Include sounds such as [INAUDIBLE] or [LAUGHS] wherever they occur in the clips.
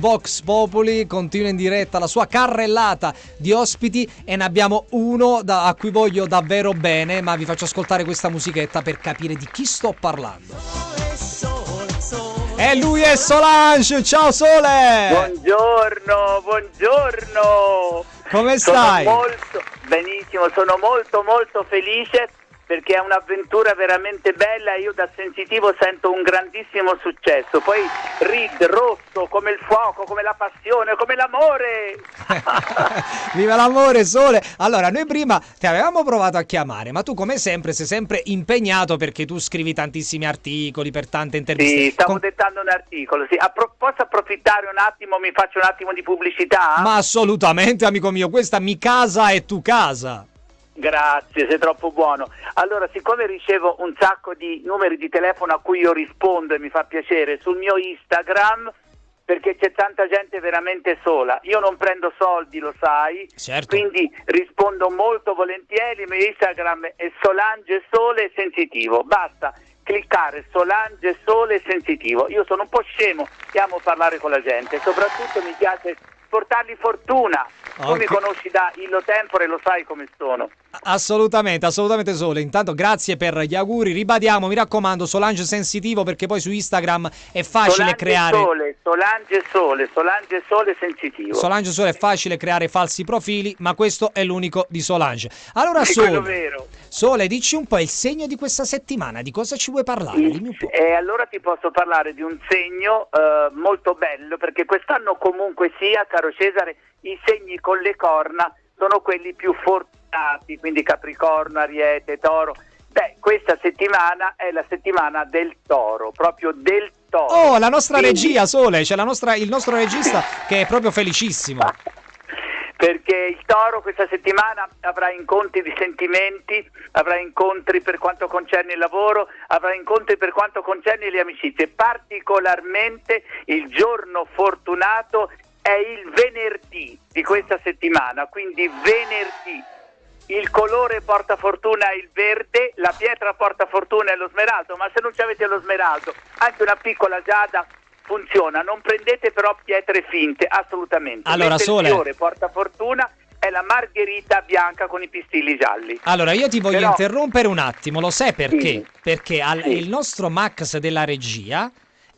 Vox Populi continua in diretta la sua carrellata di ospiti e ne abbiamo uno da, a cui voglio davvero bene, ma vi faccio ascoltare questa musichetta per capire di chi sto parlando. E lui è Solange, ciao Sole! Buongiorno, buongiorno! Come stai? Sono molto benissimo, sono molto molto felice perché è un'avventura veramente bella e io da sensitivo sento un grandissimo successo. Poi Reed rosso come il fuoco, come la passione, come l'amore. [LAUGHS] Viva l'amore, sole. Allora, noi prima ti avevamo provato a chiamare, ma tu come sempre sei sempre impegnato perché tu scrivi tantissimi articoli per tante interviste. Sì, stavo Con... dettando un articolo. Sì. Appro- posso approfittare un attimo, mi faccio un attimo di pubblicità? Ma assolutamente, amico mio, questa mi casa è tu casa. Grazie, sei troppo buono. Allora, siccome ricevo un sacco di numeri di telefono a cui io rispondo e mi fa piacere, sul mio Instagram, perché c'è tanta gente veramente sola. Io non prendo soldi, lo sai, certo. quindi rispondo molto volentieri. Il mio Instagram è Solange Sole Sensitivo. Basta cliccare Solange Sole Sensitivo. Io sono un po' scemo e amo parlare con la gente, soprattutto mi piace portargli fortuna. Okay. Tu mi conosci da Illo Tempore, lo sai come sono. Assolutamente, assolutamente Sole. Intanto grazie per gli auguri. Ribadiamo, mi raccomando, Solange Sensitivo perché poi su Instagram è facile Solange creare Sole, Solange Sole, Solange Sole Sensitivo. Solange Sole è facile creare falsi profili, ma questo è l'unico di Solange. Allora [LAUGHS] Sole, Sole, dici un po' il segno di questa settimana, di cosa ci vuoi parlare? Il, eh, allora ti posso parlare di un segno eh, molto bello perché quest'anno comunque sia, caro Cesare, i segni con le corna sono quelli più fortunati, quindi Capricorno, Ariete, Toro. Beh, questa settimana è la settimana del toro, proprio del toro. Oh, la nostra quindi... regia, Sole, c'è nostra, il nostro regista che è proprio felicissimo. [LAUGHS] perché il toro questa settimana avrà incontri di sentimenti, avrà incontri per quanto concerne il lavoro, avrà incontri per quanto concerne le amicizie, particolarmente il giorno fortunato è il venerdì di questa settimana, quindi venerdì. Il colore porta fortuna è il verde, la pietra porta fortuna è lo smeraldo, ma se non ci avete lo smeraldo, anche una piccola giada funziona. Non prendete però pietre finte, assolutamente. Allora, Sole. Il fiore porta fortuna è la margherita bianca con i pistilli gialli. Allora, io ti voglio però... interrompere un attimo, lo sai perché? Sì. Perché al, sì. il nostro Max della regia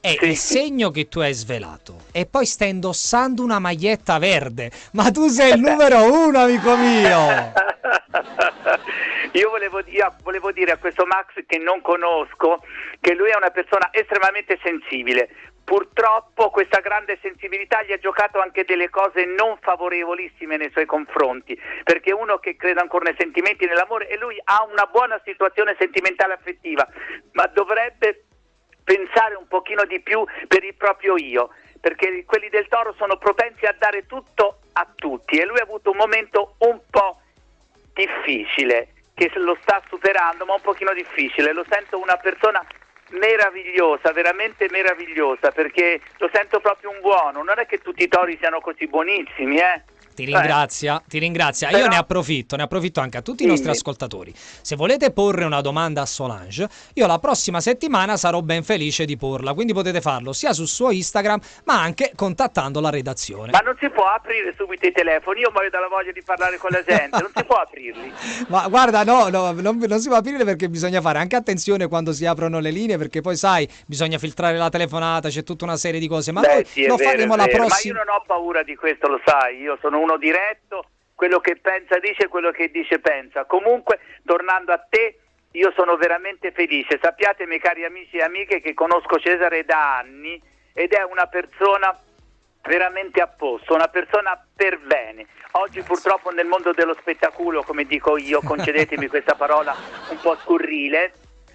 è sì. il segno che tu hai svelato. E poi stai indossando una maglietta verde. Ma tu sei il [LAUGHS] numero uno, amico mio! [LAUGHS] Io volevo, io volevo, dire a questo Max che non conosco che lui è una persona estremamente sensibile. Purtroppo questa grande sensibilità gli ha giocato anche delle cose non favorevolissime nei suoi confronti, perché uno che crede ancora nei sentimenti e nell'amore e lui ha una buona situazione sentimentale affettiva, ma dovrebbe pensare un pochino di più per il proprio io, perché quelli del toro sono propensi a dare tutto a tutti e lui ha avuto un momento un po' difficile, che lo sta superando, ma un pochino difficile. Lo sento una persona meravigliosa, veramente meravigliosa, perché lo sento proprio un buono. Non è che tutti i tori siano così buonissimi, eh? Ti ringrazia, eh. ti ringrazia. Però... Io ne approfitto, ne approfitto anche a tutti i nostri ascoltatori. Se volete porre una domanda a Solange, io la prossima settimana sarò ben felice di porla, quindi potete farlo sia sul suo Instagram, ma anche contattando la redazione. Ma non si può aprire subito i telefoni, io muoio dalla voglia di parlare con la [LAUGHS] gente, non si può aprirli. Ma guarda, no, no non, non, si può aprire perché bisogna fare anche attenzione quando si aprono le linee, perché poi sai, bisogna filtrare la telefonata, c'è tutta una serie di cose, ma Beh, noi sì, lo vero, faremo la prossima. Ma io non ho paura di questo, lo sai, io sono uno diretto, quello che pensa dice, quello che dice pensa. Comunque, tornando a te, io sono veramente felice. Sappiate, miei cari amici e amiche, che conosco Cesare da anni ed è una persona veramente a posto, una persona per bene. Oggi purtroppo nel mondo dello spettacolo, come dico io, concedetemi [LAUGHS] questa parola un po' scurrile,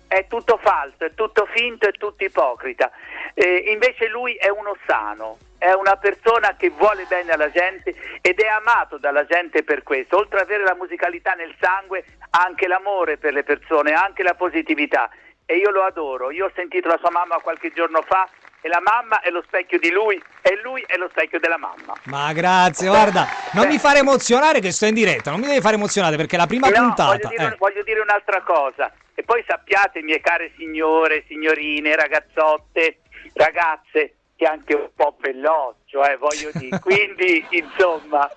è tutto falso, è tutto finto, è tutto ipocrita. Eh, invece lui è uno sano, è una persona che vuole bene alla gente ed è amato dalla gente per questo. Oltre ad avere la musicalità nel sangue, ha anche l'amore per le persone, ha anche la positività. E io lo adoro. Io ho sentito la sua mamma qualche giorno fa e la mamma è lo specchio di lui e lui è lo specchio della mamma. Ma grazie, guarda, non mi fare emozionare che sto in diretta, non mi devi fare emozionare perché la prima no, puntata... Voglio dire, eh. voglio dire un'altra cosa. E poi sappiate, mie care signore, signorine, ragazzotte, ragazze, che anche un po' veloce eh, voglio dire. [LAUGHS] Quindi, insomma,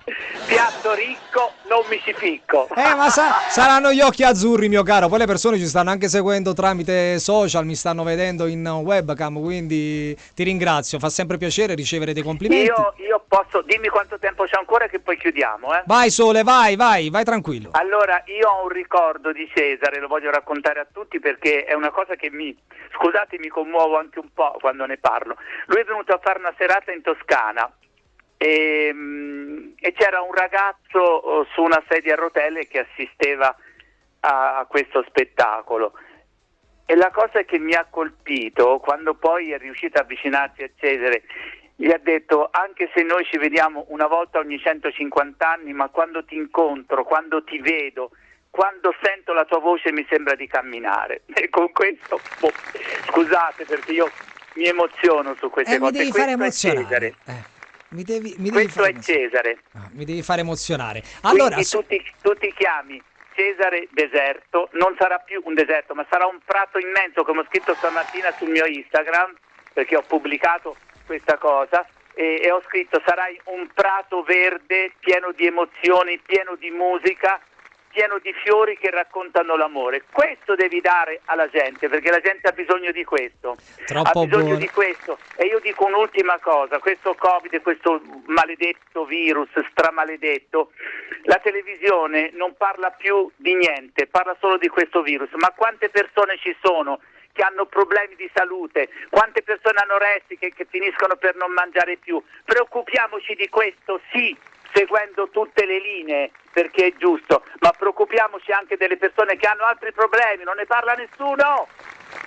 piatto ricco, non mi ci picco. Eh, ma sa- [LAUGHS] saranno gli occhi azzurri, mio caro. Poi le persone ci stanno anche seguendo tramite social, mi stanno vedendo in webcam, quindi ti ringrazio. Fa sempre piacere ricevere dei complimenti. Io, io posso, dimmi quanto tempo c'è ancora che poi chiudiamo, eh. Vai Sole, vai, vai, vai tranquillo. Allora, io ho un ricordo di Cesare, lo voglio raccontare a tutti perché è una cosa che mi, scusate, mi commuovo anche un po' quando ne parlo. Lui è venuto a fare una serata in Toscana e, mm, e c'era un ragazzo oh, su una sedia a rotelle che assisteva a, a questo spettacolo. E la cosa che mi ha colpito, quando poi è riuscito a avvicinarsi a Cesare, gli ha detto anche se noi ci vediamo una volta ogni 150 anni, ma quando ti incontro, quando ti vedo, quando sento la tua voce mi sembra di camminare. [LAUGHS] E con questo, boh, scusate perché io mi emoziono su queste Eh, mi cose. devi Questo fare è emozionare. Cesare. Eh, mi devi, mi devi Questo fare è emozionare. Cesare. Ah, mi devi fare emozionare. Allora, Quindi tu, ti, tu ti chiami Cesare Deserto, non sarà più un deserto, ma sarà un prato immenso, come ho scritto stamattina sul mio Instagram, perché ho pubblicato questa cosa, e, e ho scritto sarai un prato verde pieno di emozioni, pieno di musica, pieno di fiori che raccontano l'amore. Questo devi dare alla gente, perché la gente ha bisogno di questo. Troppo ha bisogno buono. di questo. E io dico un'ultima cosa, questo Covid, questo maledetto virus, stramaledetto, la televisione non parla più di niente, parla solo di questo virus. Ma quante persone ci sono che hanno problemi di salute, quante persone anoressiche che finiscono per non mangiare più? Preoccupiamoci di questo, sì, seguendo tutte le linee perché è giusto, ma preoccupiamoci anche delle persone che hanno altri problemi, non ne parla nessuno.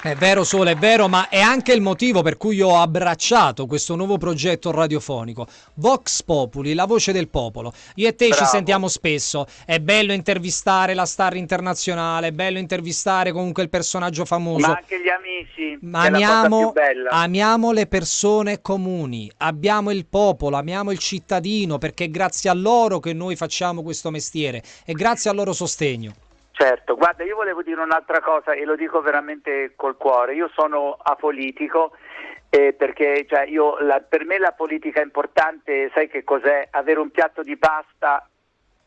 È vero Sole, è vero, ma è anche il motivo per cui io ho abbracciato questo nuovo progetto radiofonico. Vox Populi, la voce del popolo. Io e te ci Bravo. sentiamo spesso. È bello intervistare la star internazionale, è bello intervistare comunque il personaggio famoso. Ma anche gli amici, Ma amiamo, amiamo le persone comuni, abbiamo il popolo, amiamo il cittadino, perché è grazie a loro che noi facciamo questo mestiere e grazie al loro sostegno. Certo, guarda, io volevo dire un'altra cosa e lo dico veramente col cuore. Io sono apolitico eh, perché cioè, io, la- per me la politica è importante, sai che cos'è? Avere un piatto di pasta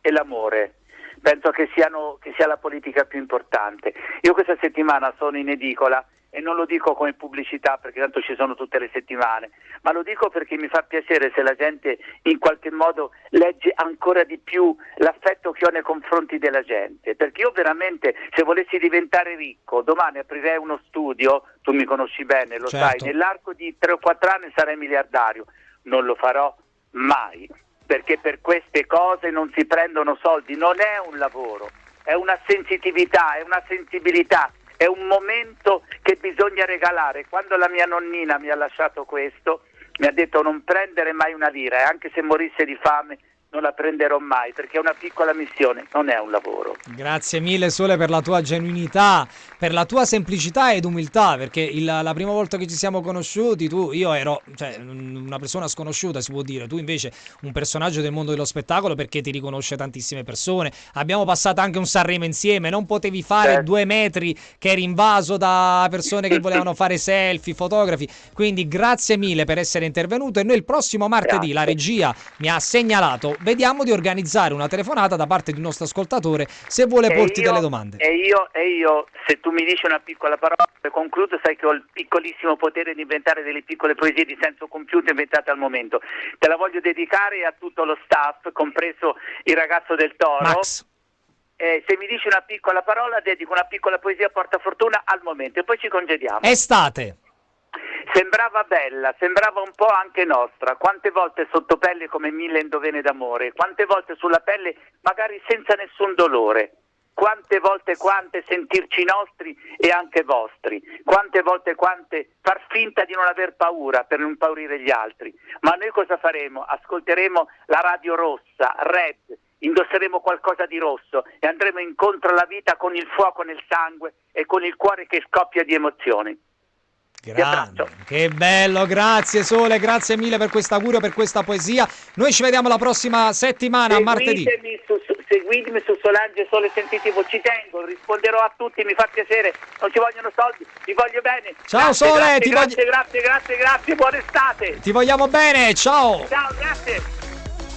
e l'amore. Penso che, siano, che sia la politica più importante. Io questa settimana sono in edicola e non lo dico come pubblicità perché tanto ci sono tutte le settimane, ma lo dico perché mi fa piacere se la gente in qualche modo legge ancora di più l'affetto che ho nei confronti della gente, perché io veramente se volessi diventare ricco domani aprirei uno studio, tu mi conosci bene, lo Certo. sai, nell'arco di 3 o 4 anni sarei miliardario, non lo farò mai, perché per queste cose non si prendono soldi, non è un lavoro, è una sensitività, è una sensibilità, è un momento che bisogna regalare. Quando la mia nonnina mi ha lasciato questo, mi ha detto non prendere mai una lira e anche se morisse di fame non la prenderò mai perché è una piccola missione, non è un lavoro. Grazie mille Sole per la tua genuinità, per la tua semplicità ed umiltà, perché il- la prima volta che ci siamo conosciuti tu, io ero cioè, una persona sconosciuta si può dire, tu invece un personaggio del mondo dello spettacolo perché ti riconosce tantissime persone, abbiamo passato anche un Sanremo insieme, non potevi fare Certo. due metri che eri invaso da persone che volevano [LAUGHS] fare selfie, fotografi, quindi grazie mille per essere intervenuto e noi il prossimo martedì Grazie. la regia mi ha segnalato, vediamo di organizzare una telefonata da parte di un nostro ascoltatore se vuole E porti io- delle domande. E io, e io, se tu mi dici una piccola parola, e concludo, sai che ho il piccolissimo potere di inventare delle piccole poesie di senso compiuto inventate al momento. Te la voglio dedicare a tutto lo staff, compreso il ragazzo del Toro. Max, Eh, se mi dici una piccola parola, dedico una piccola poesia a portafortuna al momento e poi ci congediamo. estate. Sembrava bella, sembrava un po' anche nostra. Quante volte sotto pelle come mille indovene d'amore, quante volte sulla pelle magari senza nessun dolore. Quante volte quante sentirci nostri e anche vostri. Quante volte quante far finta di non aver paura per non impaurire gli altri. Ma noi cosa faremo? Ascolteremo la radio rossa, red, indosseremo qualcosa di rosso e andremo incontro alla vita con il fuoco nel sangue e con il cuore che scoppia di emozioni. Grande, che bello, grazie Sole, grazie mille per questo augurio, per questa poesia. Noi ci vediamo la prossima settimana, martedì. Seguitemi su, su- seguitemi su Solange Sole Sentitivo, ci tengo, risponderò a tutti, mi fa piacere, non ci vogliono soldi, vi voglio bene. Ciao grazie, Sole, grazie, ti grazie, voglio... grazie, grazie, grazie, buona estate. Ti vogliamo bene, ciao. Ciao, grazie.